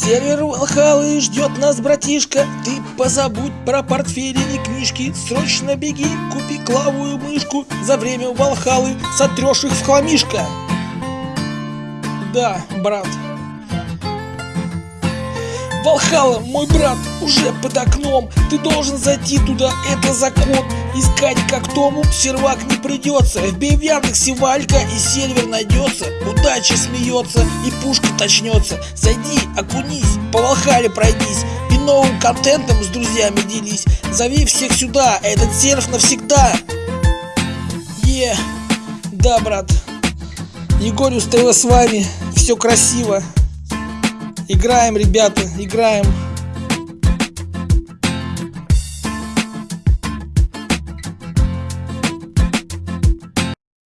Сервер Валхалы ждет нас, братишка. Ты позабудь про портфели и книжки. Срочно беги, купи клавую мышку. За время Валхалы сотрешь их в хламишко. Да, брат Валхала, мой брат, уже под окном. Ты должен зайти туда, это закон. Искать как Тому сервак не придется. В Яндексе Валька и сервер найдется. Удача смеется и пушка точнется. Зайди, окунись, по Валхале пройдись. И новым контентом с друзьями делись. Зови всех сюда, этот серф навсегда. Е, да, брат. Егорю ТВ с вами, все красиво Играем, ребята, играем.